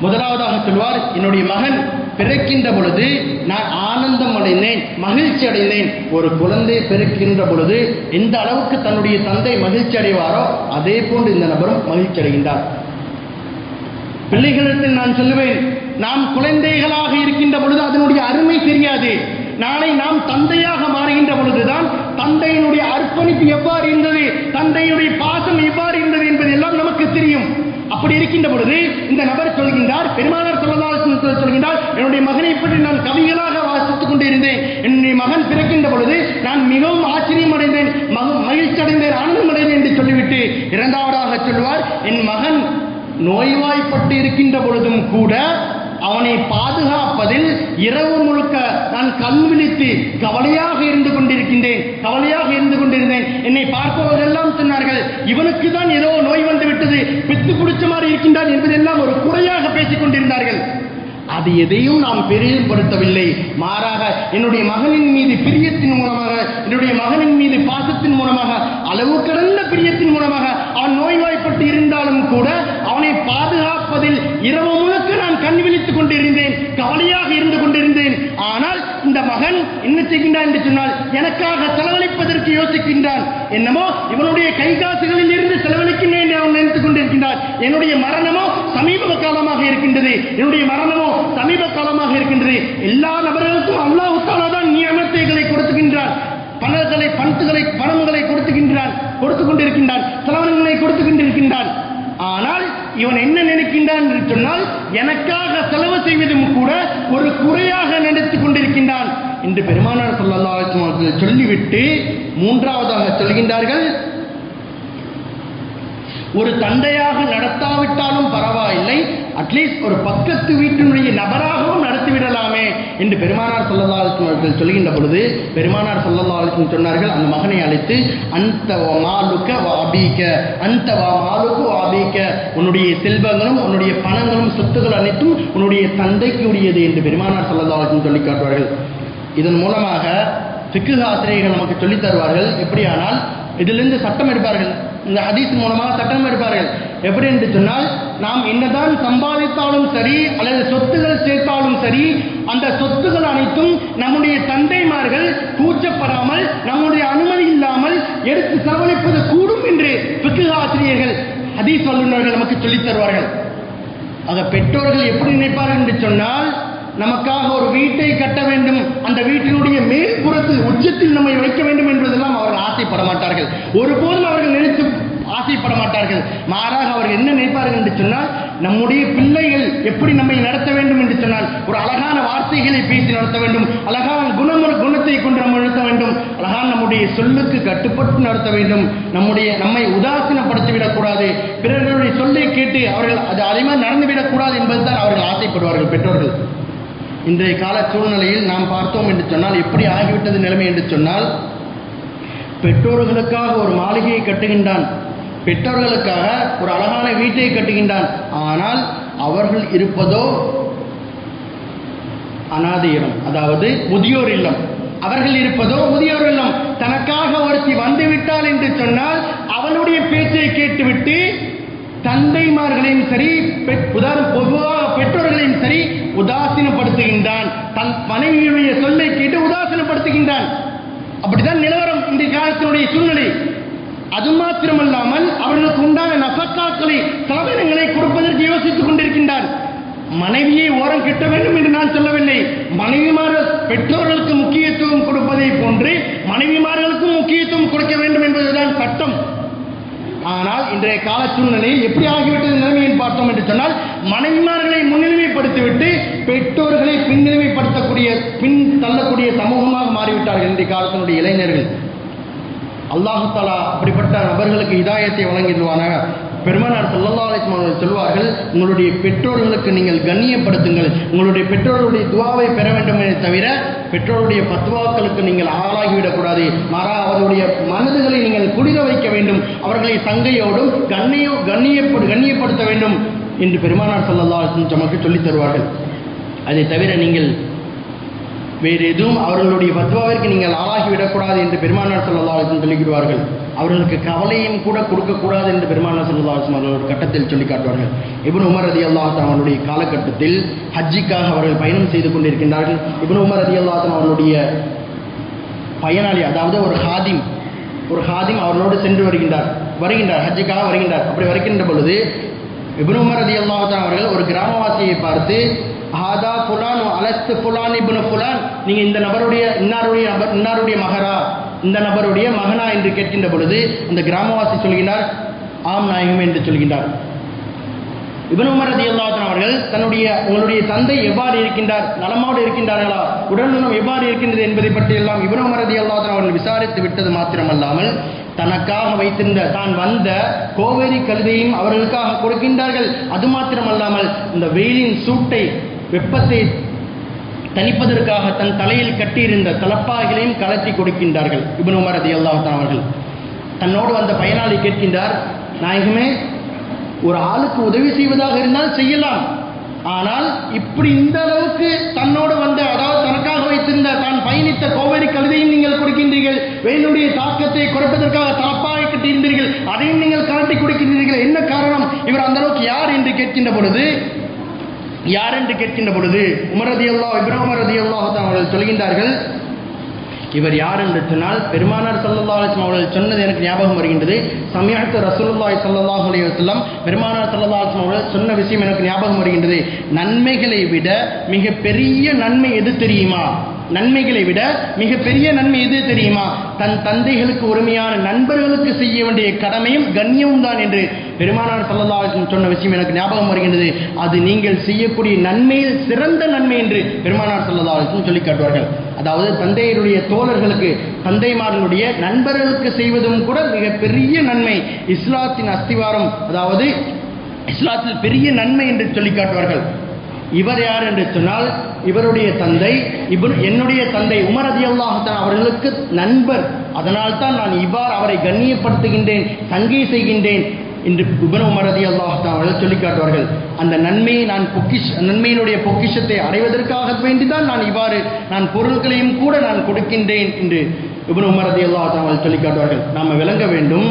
[SPEAKER 1] முதலாவதாக சொல்வார் என்னுடைய மகன் பிறக்கின்ற பொழுது நான் ஆனந்தம் அடைந்தேன் மகிழ்ச்சி அடைந்தேன் ஒரு குழந்தை பிறக்கின்ற பொழுது எந்த அளவுக்கு தன்னுடைய தந்தை மகிழ்ச்சி அடைவாரோ அதே போன்று இந்த நபரும் மகிழ்ச்சி அடைகின்றார் பிள்ளைகளிடத்தில் நான் சொல்லுவேன் நாம் குழந்தைகளாக இருக்கின்ற பொழுது அதனுடைய அருமை தெரியாது. நாளை நாம் தந்தையாக மாறுகின்ற பொழுதுதான் தந்தையினுடைய அர்ப்பணிப்பு எவ்வாறு இருந்தது தந்தையுடைய பாசம் எவ்வாறு இருந்தது என்பது எல்லாம் நமக்கு அப்படி இருக்கின்ற பொழுது இந்த நபர் சொல்கின்றார் பெருமானார் சொல்லலாம் சொல்கின்றார் என்னுடைய மகனை பற்றி நான் கவிகளாக வாசித்துக் கொண்டிருந்தேன். என்னுடைய மகன் பிறக்கின்ற பொழுது நான் மிகவும் ஆச்சரியம் அடைந்தேன் மகிழ்ச்சி அடைந்தேன் ஆனந்தம் அடைந்தேன் என்று சொல்லிவிட்டு இரண்டாவதாக சொல்வார் என் மகன் நோய்வாய்ப்பட்டு இருக்கின்ற பொழுதும் கூட அவனை பாதுகாப்பதில் இரவு முழுக்க நான் கண் விழித்து கவலையாக இருந்து கொண்டிருக்கின்றேன் கவலையாக இருந்து கொண்டிருந்தேன். என்னை பார்ப்பவர்களெல்லாம் சொன்னார்கள் இவனுக்கு தான் ஏதோ நோய் வந்து விட்டது பித்து பிடிச்ச மாதிரி இருக்கின்றான் என்பதெல்லாம் ஒரு குறையாக பேசிக் கொண்டிருந்தார்கள். அது எதையும் நாம் பெரியப்படுத்தவில்லை மாறாக என்னுடைய மகனின் மீது பிரியத்தின் மூலமாக என்னுடைய மகனின் மீது பாசத்தின் மூலமாக அளவு கடந்த பிரியத்தின் மூலமாக அவன் நோய்வாய்ப்பட்டு இருந்தாலும் கூட அவனை பாதுகாப்பதில் இரவு முழுக்க நான் கண் விழித்துக் கொண்டிருந்தேன் கவலையாக இருந்து கொண்டிருந்தேன். ஆனால் இந்த மகன் என்ன செய்கின்றான் என்று சொன்னால் எனக்காக செலவழிப்பதற்கு யோசிக்கின்றான். என்னமோ இவனுடைய கை காசுகளில் இருந்து செலவழிக்கின்றேன் அவன் நினைத்துக் கொண்டிருக்கின்றான். என்னுடைய மரணமோ சமீப காலமாக இருக்கின்றது. என்னுடைய மரணமோ சமீப காலமாக இருக்கின்றது. எல்லா நபர்களுக்கும் அல்லாஹ் தாலா தான் நியமத்தைகளை கொடுத்துகின்றான். பண கொண்டிருக்கின்றான் செலவனங்களை கொடுத்து கொண்டிருக்கின்றான். ஆனால் இவன் என்ன நினைக்கின்றான் என்று சொன்னால் எனக்காக செலவு செய்வதும் கூட ஒரு குறையாக நினைத்துக் கொண்டிருக்கின்றான் என்று பெருமானார் சொல்லலாம் சொல்லிவிட்டு மூன்றாவதாக சொல்கின்றார்கள். ஒரு தந்தையாக நடத்தாவிட்டாலும் பரவாயில்லை அட்லீஸ்ட் ஒரு பக்கத்து வீட்டினுடைய நபராகவும் நடத்திவிடலாமே என்று பெருமானார் சல்லல்லா அலைஹி அவர்கள் சொல்கின்ற பொழுது பெருமானார் சல்லல்லா அலைஹி சொன்னார்கள் அந்த மகனை அழைத்து அந்த மாலுக்க வாபிக்க அந்த வா மாலுக்கு வாபிக்க உன்னுடைய செல்வங்களும் உன்னுடைய பணங்களும் சொத்துக்கள் அனைத்தும் உன்னுடைய தந்தைக்கு உரியது என்று பெருமானார் சல்லல்லா அலைஹி சொல்லி காட்டுவார்கள். இதன் மூலமாக சிக்கு ஆசிரியர்கள் நமக்கு சொல்லித் தருவார்கள் எப்படியானால் இதிலிருந்து சட்டம் எடுப்பார்கள். இந்த ஹதீஸ் மூலமாக சட்டம் எடுப்பார்கள். எப்படி என்று சொன்னால் நாம் என்னதான் சம்பாதித்தாலும் சரி அல்லது சொத்துகள் சேர்த்தாலும் சரி அந்த சொத்துகள் அனைத்தும் நம்முடைய தந்தைமார்கள் கூச்சப்படாமல் நம்முடைய அனுமதி இல்லாமல் எடுத்து செலவழிப்பது கூடும் என்று பிக்கு ஆசிரியர்கள் ஹதீஸ் வல்லுநர்கள் நமக்கு சொல்லித் தருவார்கள். ஆக பெற்றோர்கள் எப்படி நினைப்பார்கள் என்று சொன்னால் நமக்காக ஒரு வீட்டை கட்ட வேண்டும் அந்த வீட்டினுடைய மேற்புறத்தில் உச்சத்தில் நம்மை வைக்க வேண்டும் என்பதெல்லாம் அவர்கள் ஆசைப்பட மாட்டார்கள். ஒருபோதும் அவர்கள் நினைத்து ஆசைப்பட மாட்டார்கள் மாறாக அவர்கள் என்ன நினைப்பார்கள் என்று சொன்னால் நம்முடைய பிள்ளைகள் எப்படி நம்மை நடத்த வேண்டும்? என்று சொன்னால் ஒரு அழகான வார்த்தைகளை பேசி நடத்த வேண்டும். அழகான குணமுற குணத்தை கொண்டு நம்ம நடத்த வேண்டும். அழகான நம்முடைய சொல்லுக்கு கட்டுப்பட்டு நடத்த வேண்டும். நம்முடைய நம்மை உதாசீனப்படுத்திவிடக் விடக்கூடாது பிறர்களுடைய சொல்லை கேட்டு அவர்கள் அது அதே மாதிரி நடந்துவிடக்கூடாது என்பதுதான் அவர்கள் ஆசைப்படுவார்கள் பெற்றோர்கள். இன்றைய கால சூழ்நிலையில் நாம் பார்த்தோம் என்று சொன்னால் எப்படி ஆகிவிட்டது நிலைமை என்று சொன்னால் பெற்றோர்களுக்காக ஒரு மாளிகையை கட்டுகின்றான். பெற்றோர்களுக்காக ஒரு அழகான வீட்டை கட்டுகின்றான். ஆனால் அவர்கள் இருப்பதோ அனாதை இல்லம் அதாவது முதியோர் இல்லம். அவர்கள் இருப்பதோ முதியோர் இல்லம். தனக்காக ஒருத்தி வந்துவிட்டாள் என்று சொன்னால் அவளுடைய பேச்சை கேட்டுவிட்டு தந்தைமார்களையும் சரி பொதுவாக பெற்றோர்களையும் சரி உதாசீனப்படுத்துகின்றான். தன் மனைவியுடைய சொல்லை கேட்டு உதாசீனப்படுத்துகின்றான். அப்படிதான் நிலவரம் இந்த காலத்தினுடைய சூழ்நிலை. அது மாத்திரமல்லாமல் அவர்களுக்கு உண்டான நசக்காக்களை சாதனங்களை கொடுப்பதற்கு யோசித்துக் கொண்டிருக்கின்றான் மனைவியை ஓரம் கிட்ட வேண்டும் என்று நான் சொல்லவில்லை. மனைவிமார்கள் பெற்றோர்களுக்கு முக்கியத்துவம் கொடுப்பதை போன்று மனைவிமார்களுக்கும் முக்கியத்துவம் கொடுக்க வேண்டும் என்பதுதான் சட்டம். ஆனால் இன்றைய கால சூழ்நிலையில் எப்படி ஆகிவிட்டது நிலைமையை பார்த்தோம் என்று சொன்னால் மனைவிமார்களை முன்னிலைமைப்படுத்திவிட்டு பெற்றோர்களை பின்னிலைமைப்படுத்தக்கூடிய பின் தள்ளக்கூடிய சமூகமாக மாறிவிட்டார்கள் இன்றைய காலத்தினுடைய இளைஞர்கள். அல்லாஹாலா அப்படிப்பட்ட நபர்களுக்கு இதாயத்தை வழங்கிடுவானாக பெருமானார் சல்லல்லா அலைஹி அவர்கள் சொல்வார்கள் உங்களுடைய பெற்றோர்களுக்கு நீங்கள் கண்ணியப்படுத்துங்கள். உங்களுடைய பெற்றோர்களுடைய துவாவை பெற வேண்டுமே தவிர பெற்றோருடைய பத்துவாக்களுக்கு நீங்கள் ஆளாகிவிடக்கூடாது. மாறா அவர்களுடைய மனதுகளை நீங்கள் குளிர வைக்க வேண்டும். அவர்களை தங்கையோடும் கண்ணியோ கண்ணியப்படு கண்ணியப்படுத்த வேண்டும். என்று பெருமானார் சல்லல்லா அலைஹி நமக்கு சொல்லித் தருவார்கள். அதை தவிர நீங்கள் வேறு எதுவும் அவர்களுடைய பத்வாவிற்கு நீங்கள் ஆளாகிவிடக்கூடாது என்று பெருமானார் சொல்லலாசன் சொல்லிவிடுவார்கள் அவர்களுக்கு கவலையும் கூட கொடுக்கக்கூடாது என்று பெருமானார் சொல்லலாசன் அவர்கள் ஒரு கட்டத்தில் சொல்லி காட்டுவார்கள். இபுன் உமர் அதி அல்லாஹன் அவனுடைய காலகட்டத்தில் ஹஜ்ஜிக்காக அவர்கள் பயணம் செய்து கொண்டிருக்கின்றார்கள். இபுன் உமர் அதி அல்லாஹன் அவனுடைய பயனாளி அதாவது ஒரு ஹாதிம் ஒரு ஹாதிம் அவர்களோடு சென்று வருகின்றார் வருகின்றார் ஹஜ்ஜிக்காக வருகின்றார். அப்படி வருகின்ற பொழுது இபுன் உமர் அதி அல்லாஹன் அவர்கள் ஒரு கிராமவாசியை பார்த்து ஹாதா புலான் அலஸ்து புலான் இப்னு புலான் நீங்க இந்த நபருடைய இன்னாருடைய நபர் இன்னாருடைய மகரா இந்த நபருடைய மகனா என்று கேட்கின்ற பொழுது அந்த கிராமவாசி சொல்கின்றார் ஆம் நாயகம் என்று சொல்கின்றார். இபனுமர் ரதி ரலியல்லாஹு அவர்கள் தன்னுடைய உங்களுடைய தந்தை எவ்வாறு இருக்கின்றார் நலமோடு இருக்கின்றார்களா உடல்நலம் எவ்வாறு இருக்கின்றது என்பதை பற்றி எல்லாம் இபனுமர் ரதி ரலியல்லாஹு அவர்கள் விசாரித்து விட்டது மாத்திரமல்லாமல் தனக்காக வைத்திருந்த தான் வந்த கோவேரி கழுதையும் அவர்களுக்காக கொடுக்கின்றார்கள். அது மாத்திரமல்லாமல் இந்த வெயிலின் சூட்டை வெப்பத்தை தணிப்பதற்காக தன் தலையில் கட்டியிருந்த தலப்பாய்களையும் கலத்தி கொடுக்கின்றார்கள். இப்னு உமர் அதி அல்லாஹான் அவர்கள். தன்னோடு வந்த பயனாளி கேட்கின்றார் நாயகமே ஒரு ஆளுக்கு உதவி செய்வதாக இருந்தால் செய்யலாம். ஆனால் இப்படி இந்த அளவுக்கு தன்னோடு வந்த அதாவது தனக்காக வைத்திருந்த தான் பயணித்த கோவேரி கழுதையும் நீங்கள் கொடுக்கின்றீர்கள். வெயிலுடைய தாக்கத்தை குறைப்பதற்காக தலப்பாய் கட்டியிருந்தீர்கள். அதையும் நீங்கள் கலட்டி கொடுக்கின்றீர்கள். என்ன காரணம்? இவர் அந்த அளவுக்கு யார்? என்று கேட்கின்ற பொழுது யார் என்று கேட்கின்ற பொழுது உமரதி அல்லா இப்ராஹிம் ரதி அல்லாஹ் அவர்கள் சொல்கின்றார்கள் இவர் யார் என்று சொன்னால் பெருமானார் ஸல்லல்லாஹு அலைஹி அவர்கள் சொன்னது எனக்கு ஞாபகம் வருகின்றது. சமயத்து ரசூலுல்லாய் சல்லாஹ் அலைஹி பெருமானார் சல்லா அலைஹி அவர்கள் சொன்ன விஷயம் எனக்கு ஞாபகம் வருகின்றது. நன்மைகளை விட மிக பெரிய நன்மை எது தெரியுமா? நன்மைகளை விட மிக பெரிய நன்மை எது தெரியுமா? தன் தந்தைகளுக்கு உரிமையான நண்பர்களுக்கு செய்ய வேண்டிய கடமையும் கண்ணியமும் தான் என்று பெருமானார் ஸல்லல்லாஹு சொன்ன விஷயம் எனக்கு ஞாபகம் வருகின்றது. அது நீங்கள் செய்யக்கூடிய நன்மையில் சிறந்த நன்மை என்று பெருமானார் ஸல்லல்லாஹு சொல்லி காட்டுவார்கள். அதாவது தந்தையருடைய தோழர்களுக்கு தந்தைமார்களுடைய நண்பர்களுக்கு செய்வதும் கூட மிகப்பெரிய நன்மை. இஸ்லாத்தின் அஸ்திவாரம் அதாவது இஸ்லாத்தில் பெரிய நன்மை என்று சொல்லி காட்டுவார்கள். இவர் யார் என்று சொன்னால் இவருடைய தந்தை இவர் என்னுடைய தந்தை உமர் ரதியல்லாஹுத்தான் அவர்களுக்கு நண்பர். அதனால் தான் நான் இவ்வாறு அவரை கண்ணியப்படுத்துகின்றேன் சங்கை செய்கின்றேன். என்று இபன் உமர் ரதியல்லாஹுத்தான் அவர்கள் சொல்லி காட்டுவார்கள். அந்த நன்மையை நான் பொக்கிஷ் நன்மையினுடைய பொக்கிஷத்தை அடைவதற்காக வேண்டிதான் நான் இவ்வாறு நான் பொருள்களையும் கூட நான் கொடுக்கின்றேன் என்று இபன் உமர் ரதியல்லாஹுத்தான் அவர்கள் சொல்லி காட்டுவார்கள். நாம் விளங்க வேண்டும்.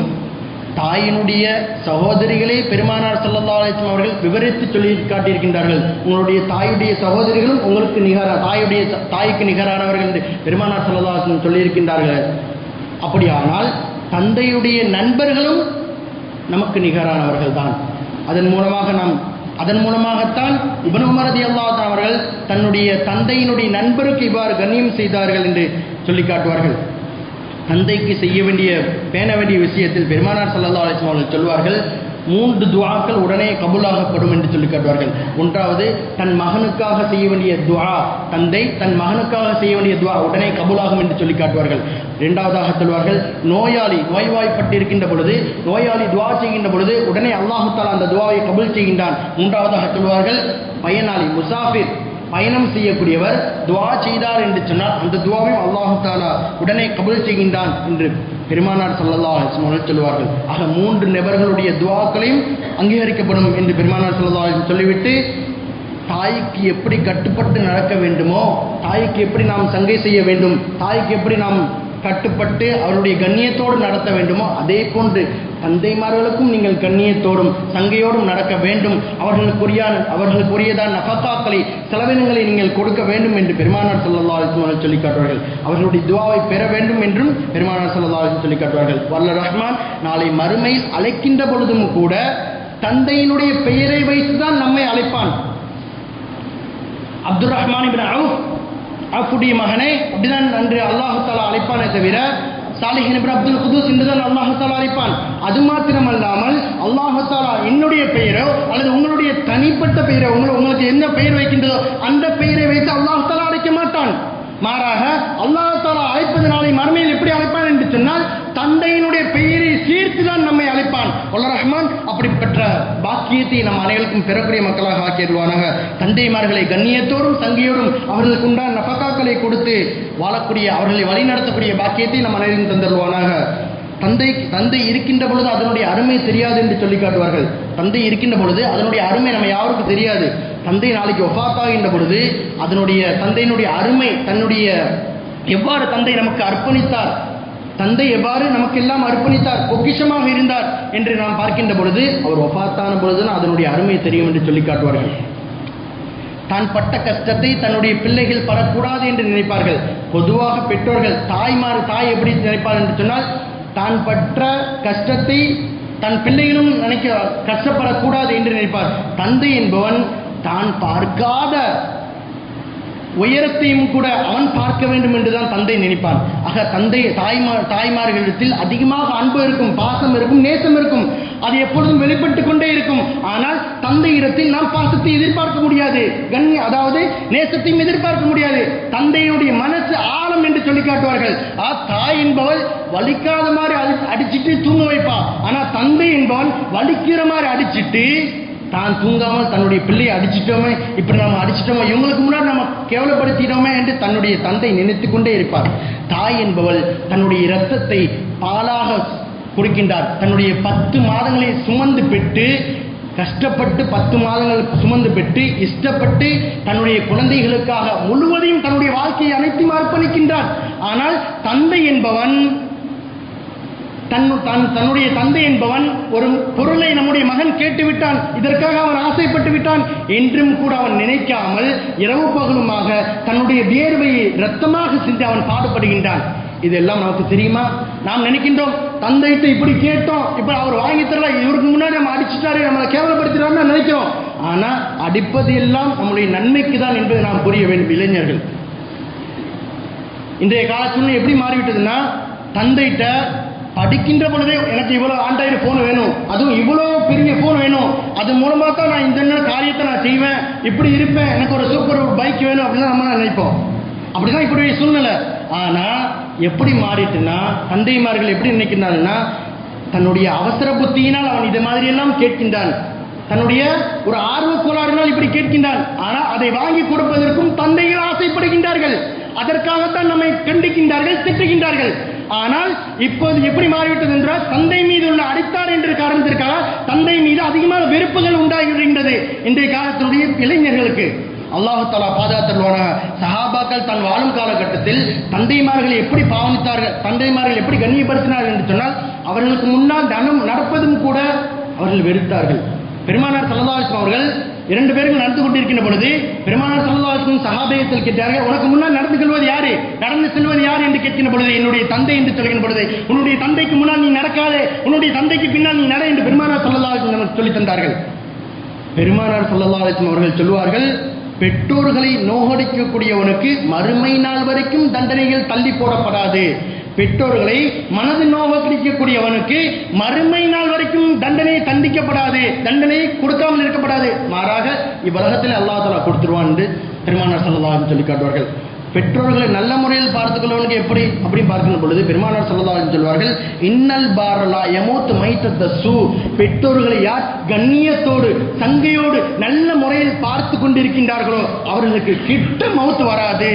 [SPEAKER 1] தாயினுடைய சகோதரிகளே பெருமானார் சல்லா அலிஸ்லாம் அவர்கள் விவரித்து சொல்லி காட்டியிருக்கின்றார்கள். உங்களுடைய தாயுடைய சகோதரிகளும் உங்களுக்கு நிகர தாயுடைய தாய்க்கு நிகரானவர்கள் என்று பெருமானார் சல்லா அலிஸ்லாம் சொல்லியிருக்கின்றார்கள். அப்படியானால் தந்தையுடைய நண்பர்களும் நமக்கு நிகரானவர்கள் தான் அதன் மூலமாக நாம் அதன் மூலமாகத்தான் இப்னு உமர் ரலியல்லாஹு அவர்கள் தன்னுடைய தந்தையினுடைய நண்பருக்கு இவ்வாறு கண்ணியம் செய்தார்கள் என்று சொல்லி காட்டுவார்கள். தந்தைக்கு செய்ய வேண்டிய பேண வேண்டிய விஷயத்தில் பெருமானார் சல்லா அலிஸ்லாம் அவர்கள் சொல்வார்கள் மூன்று துவாக்கள் உடனே கபூலாகப்படும் என்று சொல்லி காட்டுவார்கள். ஒன்றாவது தன் மகனுக்காக செய்ய வேண்டிய துவா தந்தை தன் மகனுக்காக செய்ய வேண்டிய துவா உடனே கபூலாகும் என்று சொல்லி காட்டுவார்கள். இரண்டாவதாக சொல்வார்கள் நோயாளி நோய்வாய்ப்பட்டிருக்கின்ற பொழுது நோயாளி துவா செய்கின்ற பொழுது உடனே அல்லாஹு அந்த துவாவை கபூல் செய்கின்றான். மூன்றாவதாக சொல்வார்கள் பயனாளி முசாஃபிர் பயணம் செய்யக்கூடியவர் துவா செய்தார் என்று சொன்னால் அந்த துவாவையும் அல்லாஹு தாலா உடனே கபுல் செய்கின்றான் என்று பெருமானார் சல்லல்லா அலைஹி அவர்கள் சொல்வார்கள் ஆக மூன்று நபர்களுடைய துவாக்களையும் அங்கீகரிக்கப்படும் என்று பெருமானார் ஸல்லல்லாஹு சொல்லிவிட்டு தாய்க்கு எப்படி கட்டுப்பட்டு நடக்க வேண்டுமோ தாய்க்கு எப்படி நாம் சங்கை செய்ய வேண்டும் தாய்க்கு எப்படி நாம் கட்டுப்பட்டு அவருடைய கண்ணியத்தோடு நடத்த வேண்டுமோ அதே போன்று தந்தைமார்களுக்கும் நீங்கள் கண்ணியத்தோடும் சங்கையோடும் நடக்க வேண்டும். அவர்களுக்குரிய அவர்களுக்குரியதான் நஃபத்தாக்களை செலவினங்களை நீங்கள் கொடுக்க வேண்டும் என்று பெருமானார் சல்லா அலிஸ்மான் சொல்லி காட்டுவார்கள். அவர்களுடைய துவாவை பெற வேண்டும் என்றும் பெருமானார் சல்லா அலைஹி சொல்லி காட்டுவார்கள். வல்ல ரஹ்மான் நாளை மறுமையில் அழைக்கின்ற பொழுதும் கூட தந்தையினுடைய பெயரை வைத்துதான் நம்மை அழைப்பான். அப்துல் ரஹ்மான் இப்னு அவுஃப் அவுஃபுடைய மகனே அப்படிதான் அன்று அல்லாஹு தாலா அழைப்பானே தவிர சாலிஹின் அப்துல் குதூஸ் என்றுதான் அல்லாஹு அழைப்பான். அது மாத்திரமல்லாமல் அல்லாமல் தாலா என்னுடைய பெயரோ அல்லது உங்களுடைய தனிப்பட்ட பெயரோ உங்களை உங்களுக்கு என்ன பெயர் வைக்கின்றதோ அந்த பெயரை வைத்து அல்லாஹு அழைக்க மாட்டான். மாறாக அல்லாஹ் தாலா மறுமையில் எப்படி அழைப்பான் என்று சொன்னால் தந்தையினுடைய பெயர் சேர்த்து தான் நம்மை அழைப்பான். வல்ல ரஹ்மான் அப்படிப்பட்ட பாக்கியத்தை நம் அனைவருக்கும் பெறக்கூடிய மக்களாக ஆக்கிடுவானாக தந்தைமார்களை கண்ணியத்தோடும் தங்கியோடும் அவர்களுக்கு உண்டான நபக்காக்களை கொடுத்து வாழக்கூடிய அவர்களை வழிநடத்தக்கூடிய பாக்கியத்தை நம் அனைவரும் தந்துடுவானாக தந்தை தந்தை இருக்கின்ற பொழுது அதனுடைய அருமை தெரியாது என்று சொல்லி காட்டுவார்கள். தந்தை இருக்கின்ற பொழுது அதனுடைய அருமை நம்ம யாருக்கும் தெரியாது. தந்தை நாளைக்கு ஒஃபாத்தாகின்ற பொழுது அதனுடைய தந்தையினுடைய அருமை தன்னுடைய எவ்வாறு தந்தை நமக்கு அர்ப்பணித்தார் தந்தை எவ்வாறு நமக்கு எல்லாம் அர்ப்பணித்தார் பொக்கிஷமாக இருந்தார் என்று நாம் பார்க்கின்ற பொழுது அவர் ஒஃபாத்தான பொழுதுதான் அதனுடைய அருமை தெரியும் என்று சொல்லி காட்டுவார்கள். தான் பட்ட கஷ்டத்தை தன்னுடைய பிள்ளைகள் படக்கூடாது என்று நினைப்பார்கள். பொதுவாக பெற்றோர்கள் தாய்மார் தாய் எப்படி நினைப்பார் என்று சொன்னால் தான் பற்ற கஷ்டத்தை தன் பிள்ளைகளும் நினைக்க கஷ்டப்படக்கூடாது என்று நினைப்பார். தந்தை என்பவன் தான் பார்க்காத உயரத்தையும் கூட அவன் பார்க்க வேண்டும் என்றுதான் தந்தை நினைப்பான். ஆக தந்தை தாய்மார் தாய்மார்களிடத்தில் அதிகமாக அன்பு இருக்கும் பாசம் இருக்கும் நேசம் இருக்கும். அது எப்பொழுதும் வெளிப்பட்டு கொண்டே இருக்கும். ஆனால் தந்தை இடத்தில் நாம் பாசத்தை எதிர்பார்க்க முடியாது. கண்ணி அதாவது நேசத்தையும் எதிர்பார்க்க முடியாது. தந்தையுடைய மனசு ஆழம் என்று சொல்லி காட்டுவார்கள். ஆ தாய் என்பவள் வலிக்காத மாதிரி அடி அடிச்சிட்டு தூங்க வைப்பா. ஆனா தந்தை என்பவன் வலிக்கிற மாதிரி அடிச்சிட்டு தான் தூங்காமல் தன்னுடைய பிள்ளையை அடிச்சிட்டோமே இப்படி நம்ம அடிச்சிட்டோமே இவங்களுக்கு முன்னாடி நம்ம கேவலப்படுத்திட்டோமே என்று தன்னுடைய தந்தை நினைத்து கொண்டே இருப்பார். தாய் என்பவள் தன்னுடைய இரத்தத்தை பாலாக கொடுக்கின்றார். தன்னுடைய பத்து மாதங்களை சுமந்து பெற்று கஷ்டப்பட்டு பத்து மாதங்கள் சுமந்து பெற்று இஷ்டப்பட்டு தன்னுடைய குழந்தைகளுக்காக முழுவதையும் தன்னுடைய வாழ்க்கையை அனைத்தும் அர்ப்பணிக்கின்றார். ஆனால் தந்தை என்பவன் தன் தன் தன்னுடைய தந்தை என்பவன் ஒரு பொருளை நம்முடைய மகன் கேட்டுவிட்டான். இதற்காக அவன் ஆசைப்பட்டு விட்டான். என்றும் கூட அவன் நினைக்காமல் இரவு பகலுமாக தன்னுடைய வியர்வையை ரத்தமாக சிந்தி அவன் பாடுபடுகின்றான். இதெல்லாம் நமக்கு தெரியுமா? நாம் நினைக்கின்றோம் தந்தைகிட்ட இப்படி கேட்டோம். இப்ப அவர் வாங்கி தரல. இவருக்கு முன்னாடி நம்ம அடிச்சுட்டாரு. நம்மளை கேவலப்படுத்திட்டாருன்னு நினைக்கிறோம். ஆனா அடிப்பது எல்லாம் நம்முடைய நன்மைக்கு தான் என்பதை நாம் புரிய வேண்டும் இளைஞர்கள். இன்றைய கால சூழ்நிலை எப்படி மாறிவிட்டதுன்னா தந்தைகிட்ட படிக்கின்ற பொழுதே எனக்கு இவ்வளோ ஆண்ட்ராய்டு ஃபோன் வேணும். அதுவும் இவ்வளோ பெரிய ஃபோன் வேணும். அது மூலமாக தான் நான் இந்த இந்த காரியத்தை நான் செய்வேன். இப்படி இருப்பேன். எனக்கு ஒரு சூப்பர் ஒரு பைக் வேணும் அப்படின்னு நம்ம நினைப்போம். அப்படிதான் இப்படி சூழ்நிலை. ஆனால் எப்படி மாறிட்டுன்னா தந்தைமார்கள் எப்படி நினைக்கிறாங்கன்னா தன்னுடைய அவசர புத்தியினால் அவன் இது மாதிரி எல்லாம் கேட்கின்றான். தன்னுடைய ஒரு ஆர்வ கோளாறினால் இப்படி கேட்கின்றான். ஆனால் அதை வாங்கி கொடுப்பதற்கும் தந்தைகள் ஆசைப்படுகின்றார்கள். அதற்காகத்தான் நம்மை கண்டிக்கின்றார்கள் திட்டுகின்றார்கள். ஆனால் இப்போது எப்படி மாறிவிட்டது என்றால் தந்தை மீது உள்ள அடித்தார் என்ற காரணத்திற்காக தந்தை மீது அதிகமான வெறுப்புகள் உண்டாகின்றது இன்றைய காலத்தினுடைய இளைஞர்களுக்கு. அல்லாஹு தலா பாதுகாத்தல்வான சஹாபாக்கள் தன் வாழும் காலகட்டத்தில் தந்தைமார்களை எப்படி பாவனித்தார்கள் தந்தைமார்கள் எப்படி கண்ணியப்படுத்தினார்கள் என்று சொன்னால் அவர்களுக்கு முன்னால் தனம் நடப்பதும் கூட அவர்கள் வெறுத்தார்கள். பெருமானார் சல்லல்லாஹு அவர்கள் இரண்டு பேரும் நடந்து கொண்டிருக்கின்ற பொழுது பெருமானார் சல்லல்லாஹு சஹாபேயத்தில் கேட்டார்கள் உனக்கு முன்னால் நடந்து செல்வது யாரு? நடந்து செல்வது யார்? என்று கேட்கின்ற பொழுது என்னுடைய தந்தை என்று சொல்கின்ற பொழுது உன்னுடைய தந்தைக்கு முன்னால் நீ நடக்காதே உன்னுடைய தந்தைக்கு பின்னால் நீ நட என்று பெருமானார் சல்லல்லாஹு நமக்கு சொல்லி தந்தார்கள். பெருமானார் சல்லல்லாஹு அவர்கள் சொல்லுவார்கள் பெற்றோர்களை நோகடிக்கக்கூடியவனுக்கு மறுமை நாள் வரைக்கும் தண்டனைகள் தள்ளி போடப்படாது பெற்றோர்களை மனது நோகடிக்கக்கூடியவனுக்கு மறுமை நாள் வரைக்கும் தண்டனை தண்டிக்கப்படாது தண்டனை கொடுக்காமல் இருக்கப்படாது. மாறாக இவ்வுலகத்தில் அல்லாஹ் தலா கொடுத்துருவான் என்று பெருமானார் சல்லல்லாஹு சொல்லி காட்டுவார்கள் பெற்றோர்களை நல்ல முறையில் பார்த்துக்கொள்ளவனுக்கு எப்படி? அப்படி பார்க்கின்ற பொழுது பெருமானார் சொல்லலாம் சொல்வார்கள் இன்னல் பாரலா எமோத்து மைத்த சூ. பெற்றோர்களை யார் கண்ணியத்தோடு சங்கையோடு நல்ல முறையில் பார்த்து கொண்டிருக்கின்றார்களோ அவர்களுக்கு கிட்ட மௌத்து வராது.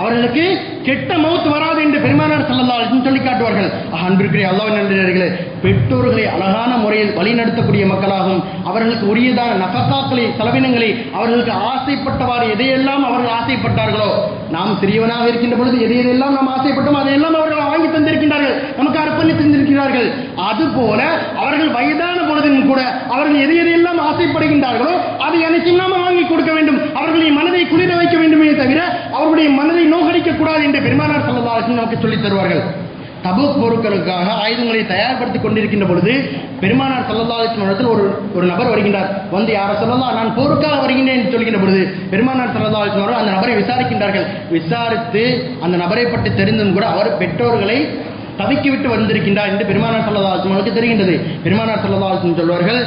[SPEAKER 1] அவர்களுக்கு கெட்ட மவுத் வராது என்று பெருமானார் செல்லலாம் சொல்லி காட்டுவார்கள். அன்பிற்குரிய அல்லாவின் நன்றியர்களே பெற்றோர்களை அழகான முறையில் வழிநடத்தக்கூடிய மக்களாகும் அவர்களுக்கு உரியதான நபக்காக்களை செலவினங்களை அவர்களுக்கு ஆசைப்பட்டவாறு எதையெல்லாம் அவர்கள் ஆசைப்பட்டார்களோ நாம் சிறியவனாக இருக்கின்ற பொழுது எதையெல்லாம் நாம் ஆசைப்பட்டோம் அதையெல்லாம் அவர்கள் வாங்கி தந்திருக்கின்றார்கள் நமக்கு அர்ப்பணித்து தந்திருக்கிறார்கள். அதுபோல அவர்கள் வயதான பொழுதும் கூட அவர்கள் எதை எதையெல்லாம் ஆசைப்படுகின்றார்களோ அதை அனைத்தையும் நாம வாங்கி கொடுக்க வேண்டும். அவர்களின் மனதை குளிர வைக்க வேண்டுமே தவிர அவர்களுடைய மனதை நோகடிக்க கூடாது என்று பெருமானார் சல்லல்லாஹு நமக்கு சொல்லித் தருவார்கள். தபுக் போருக்களுக்காக ஆயுதங்களை தயார்படுத்திக் கொண்டிருக்கின்ற பொழுது பெருமானார் சல்லல்லாஹின் இடத்தில் ஒரு ஒரு நபர் வருகின்றார். வந்து யார சொல்லலாம் நான் போருக்காக வருகின்றேன் என்று சொல்கின்ற பொழுது பெருமானார் சல்லல்லாஹின் அவர்கள் அந்த நபரை விசாரிக்கின்றார்கள். விசாரித்து அந்த நபரை பற்றி தெரிந்தும் கூட அவர் பெற்றோர்களை தவிக்கிவிட்டு வந்திருக்கின்றார் என்று பெருமானார் சல்லதாசன் அவர்களுக்கு தெரிகின்றது. பெருமானார் சல்லதாசன் சொல்வார்கள்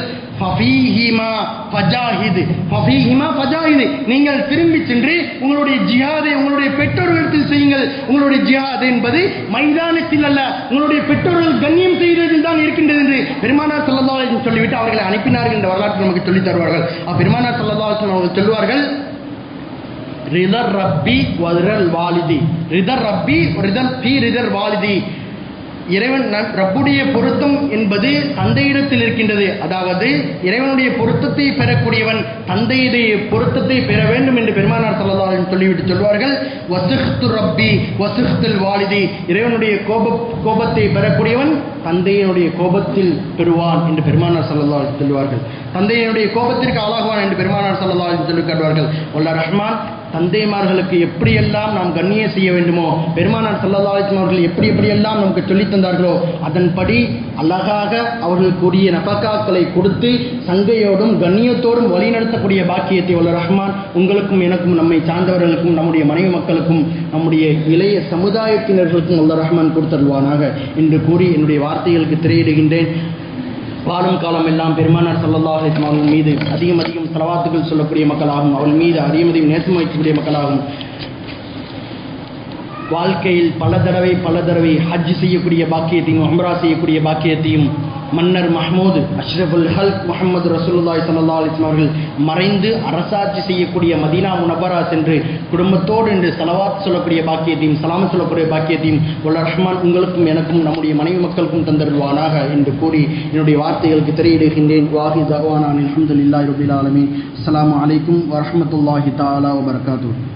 [SPEAKER 1] நீங்கள் திரும்பி சென்று உங்களுடைய ஜிஹாதை உங்களுடைய பெற்றோர்களிடத்தில் செய்யுங்கள். உங்களுடைய ஜிஹாத் என்பது மைதானத்தில் அல்ல உங்களுடைய பெற்றோர்கள் கண்ணியம் செய்ததில் தான் இருக்கின்றது என்று பெருமானார் சல்லல்லாஹு சொல்லிவிட்டு அவர்களை அனுப்பினார்கள் என்ற வரலாற்று நமக்கு சொல்லித் தருவார்கள். பெருமானார் சல்லல்லாஹு அவர்கள் சொல்வார்கள் ரிதர் ரப்பி வதரல் வாலிதி. ரிதர் ரப்பி ரிதர் பி ரிதர் வாலிதி. இறைவன் ரப்புடைய பொருத்தம் என்பது தந்தையிடத்தில் இருக்கின்றது. அதாவது இறைவனுடைய பொருத்தத்தை பெறக்கூடியவன் தந்தையுடைய பொருத்தத்தை பெற வேண்டும் என்று பெருமானார் ஸல்லல்லாஹு சொல்லிவிட்டு சொல்வார்கள் வசுஹ்து ரப்பி வசுஹ்துல் வாலிதி. இறைவனுடைய கோப கோபத்தை பெறக்கூடியவன் தந்தையினுடைய கோபத்தில் பெறுவான் என்று பெருமானார் ஸல்லல்லாஹு சொல்வார்கள். தந்தையினுடைய கோபத்திற்கு ஆளாகுவான் என்று பெருமானார் ஸல்லல்லாஹு அலைஹி வஸல்லம் சொல்லி காட்டுவார்கள் ரஹ்மான் தந்தைமார்களுக்கு எப்படியெல்லாம் நாம் கண்ணியம் செய்ய வேண்டுமோ பெருமானார் ஸல்லல்லாஹு அவர்கள் எப்படி எப்படியெல்லாம் நமக்கு சொல்லித் தந்தார்களோ அதன்படி அழகாக அவர்களுக்குரிய நபக்காக்களை கொடுத்து சங்கையோடும் கண்ணியத்தோடும் வழிநடத்தக்கூடிய பாக்கியத்தை உள்ள ரஹ்மான் உங்களுக்கும் எனக்கும் நம்மை சார்ந்தவர்களுக்கும் நம்முடைய மனைவி மக்களுக்கும் நம்முடைய இளைய சமுதாயத்தினர்களுக்கும் உள்ள ரஹ்மான் கொடுத்தருவானாக என்று கூறி என்னுடைய வார்த்தைகளுக்கு திரையிடுகின்றேன். வாழும் காலம் எல்லாம் பெருமானார் ஸல்லல்லாஹு அலைஹி அவர்கள் மீது அதிகம் அதிகம் செலவாத்துகள் சொல்லக்கூடிய மக்களாகும். அவள் மீது அதிகம் அதிகம் நேசம் வைக்கக்கூடிய மக்களாகும். வாழ்க்கையில் பல தடவை பல தடவை ஹஜ் செய்யக்கூடிய பாக்கியத்தையும் உம்ரா செய்யக்கூடிய பாக்கியத்தையும் மன்னர் மஹமூது அஷ்ரஃபுல் ஹல்க் முகமது ரசூலுல்லாஹி சல்லா அலிஸ்லாம் அவர்கள் மறைந்து அரசாட்சி செய்யக்கூடிய மதீனா முனபரா சென்று குடும்பத்தோடு என்று சலவாத் சொல்லக்கூடிய பாக்கியத்தையும் சலாம் சொல்லக்கூடிய பாக்கியத்தையும் உள்ள ரஹ்மான் உங்களுக்கும் எனக்கும் நம்முடைய மனைவி மக்களுக்கும் தந்தருவானாக என்று கூறி என்னுடைய வார்த்தைகளுக்கு திரையிடுகின்றேன். வாஹி தகவானான் அல்ஹம்துலில்லாஹி ரபில் ஆலமி அஸ்லாம் அலைக்கும் வரமத்துல்லாஹி தாலா வபர்காத்தூர்